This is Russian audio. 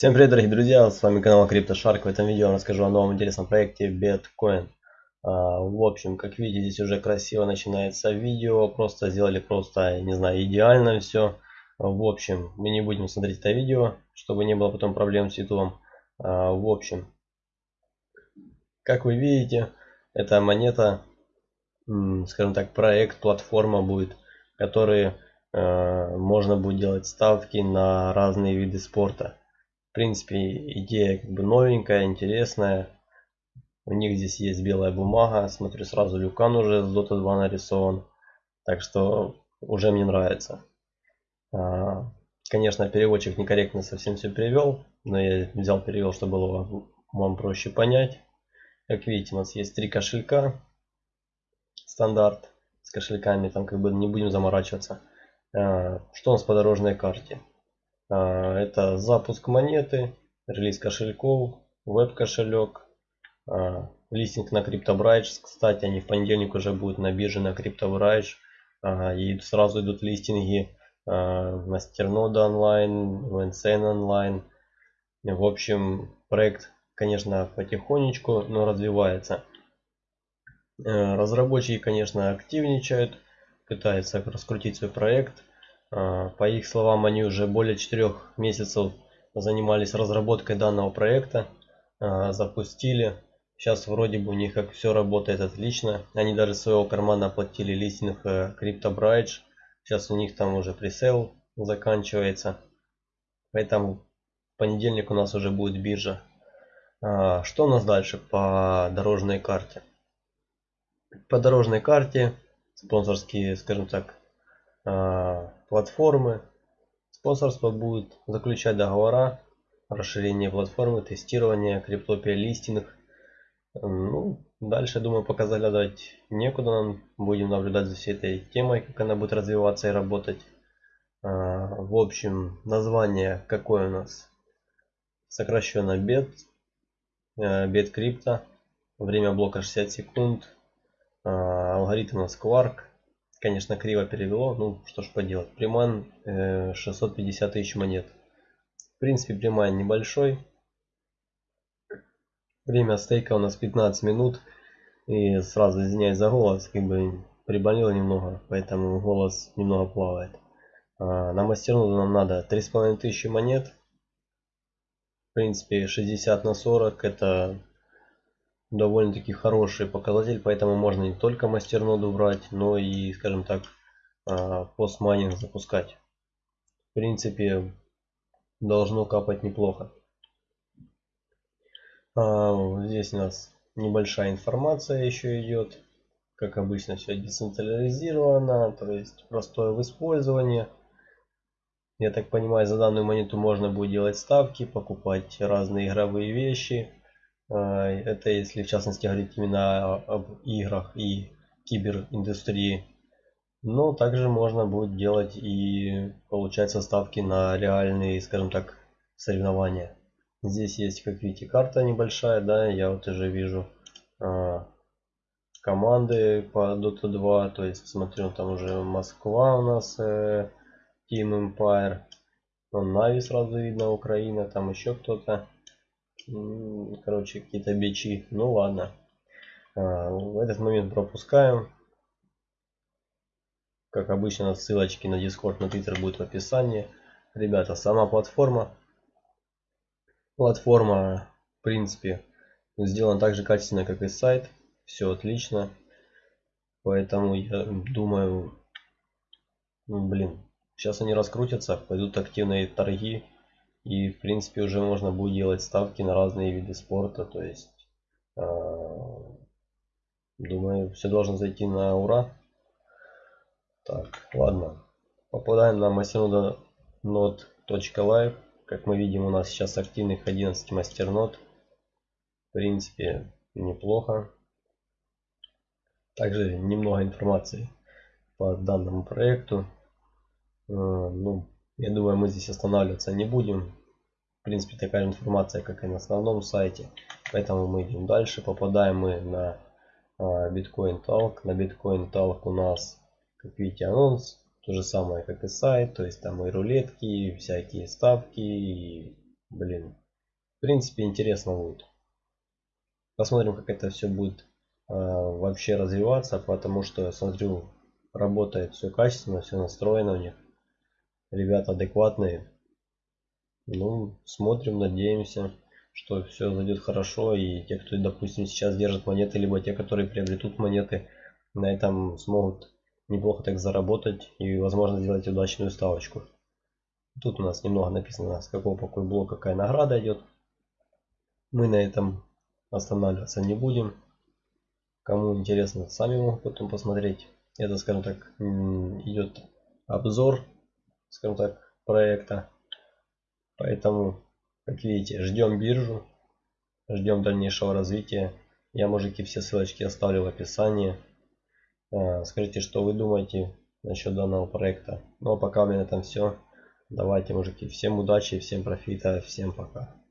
Всем привет, дорогие друзья, с вами канал CryptoShark. В этом видео я расскажу о новом интересном проекте Bitcoin. А, в общем, как видите, здесь уже красиво начинается видео. Просто сделали просто, не знаю, идеально все. В общем, мы не будем смотреть это видео, чтобы не было потом проблем с YouTube. А, в общем, как вы видите, эта монета, скажем так, проект, платформа будет, который а, можно будет делать ставки на разные виды спорта. В принципе, идея как бы новенькая, интересная. У них здесь есть белая бумага. Смотрю, сразу люкан уже с Dota 2 нарисован. Так что уже мне нравится. А, конечно, переводчик некорректно совсем все перевел. Но я взял перевел, чтобы было вам проще понять. Как видите, у нас есть три кошелька. Стандарт с кошельками. Там как бы не будем заморачиваться. А, что у нас по дорожной карте? А, это запуск монеты, релиз кошельков, веб-кошелек, а, листинг на CryptoBridge. Кстати, они в понедельник уже будут на бирже на CryptoBridge. А, и сразу идут листинги в Мастернода онлайн, в Insane онлайн. В общем, проект, конечно, потихонечку, но развивается. Э, разработчики, конечно, активничают, пытаются раскрутить свой проект. А, по их словам, они уже более четырех месяцев занимались разработкой данного проекта, а, запустили. Сейчас вроде бы у них как все работает отлично. Они даже своего кармана оплатили листинг э, CryptoBridge. Сейчас у них там уже пресейл заканчивается. Поэтому в понедельник у нас уже будет биржа. А, что у нас дальше по дорожной карте? По дорожной карте спонсорские, скажем так, платформы. Спонсорство будет заключать договора, расширение платформы, тестирование, криптопия листинг. Ну, дальше, думаю, показали дать некуда нам. Будем наблюдать за всей этой темой, как она будет развиваться и работать. А, в общем, название какое у нас? Сокращенно BET, BET крипто. Время блока 60 секунд. А, алгоритм у нас Quark. Конечно, криво перевело, ну что ж поделать. Приман э, 650 тысяч монет. В принципе, приман небольшой. Время стейка у нас 15 минут. И сразу извиняюсь за голос, как бы приболел немного, поэтому голос немного плавает. А, на мастерноду нам надо 3500 монет. В принципе, 60 на 40 это довольно-таки хороший показатель, поэтому можно не только мастерноду брать, но и, скажем так, а, постмайнинг запускать. В принципе, должно капать неплохо. А, здесь у нас небольшая информация еще идет. Как обычно, все децентрализировано, то есть простое в использовании. Я так понимаю, за данную монету можно будет делать ставки, покупать разные игровые вещи, это если в частности говорить именно об играх и кибериндустрии. Но также можно будет делать и получать составки на реальные, скажем так, соревнования. Здесь есть, как видите, карта небольшая, да, я вот уже вижу а, команды по Dota 2, то есть смотрю, там уже Москва у нас, э, Team Empire, Нави сразу видно, Украина, там еще кто-то короче какие-то бичи. Ну ладно. А, в этот момент пропускаем. Как обычно ссылочки на discord на twitter будет в описании. Ребята сама платформа. Платформа в принципе сделана так же качественно как и сайт. Все отлично. Поэтому я думаю ну, блин сейчас они раскрутятся пойдут активные торги и в принципе уже можно будет делать ставки на разные виды спорта. То есть э, думаю все должно зайти на ура. Так, ладно. Попадаем на masternode.live. Как мы видим у нас сейчас активных 11 мастернод. В принципе неплохо. Также немного информации по данному проекту. Э, ну, я думаю, мы здесь останавливаться не будем. В принципе, такая информация, как и на основном сайте. Поэтому мы идем дальше. Попадаем мы на а, Bitcoin Talk. На Bitcoin Talk у нас, как видите, анонс. То же самое, как и сайт. То есть там и рулетки, и всякие ставки, и блин, в принципе интересно будет. Посмотрим, как это все будет э, вообще развиваться, потому что смотрю, работает все качественно, все настроено у них. Ребята адекватные. Ну, смотрим, надеемся, что все зайдет хорошо. И те, кто, допустим, сейчас держит монеты, либо те, которые приобретут монеты, на этом смогут неплохо так заработать и, возможно, сделать удачную ставочку. Тут у нас немного написано, с какого какой блок какая награда идет. Мы на этом останавливаться не будем. Кому интересно, сами могут потом посмотреть. Это, скажем так, идет обзор, скажем так, проекта. Поэтому, как видите, ждем биржу, ждем дальнейшего развития. Я, мужики, все ссылочки оставлю в описании. А, скажите, что вы думаете насчет данного проекта. Ну а пока у меня на этом все. Давайте, мужики, всем удачи, всем профита, всем пока.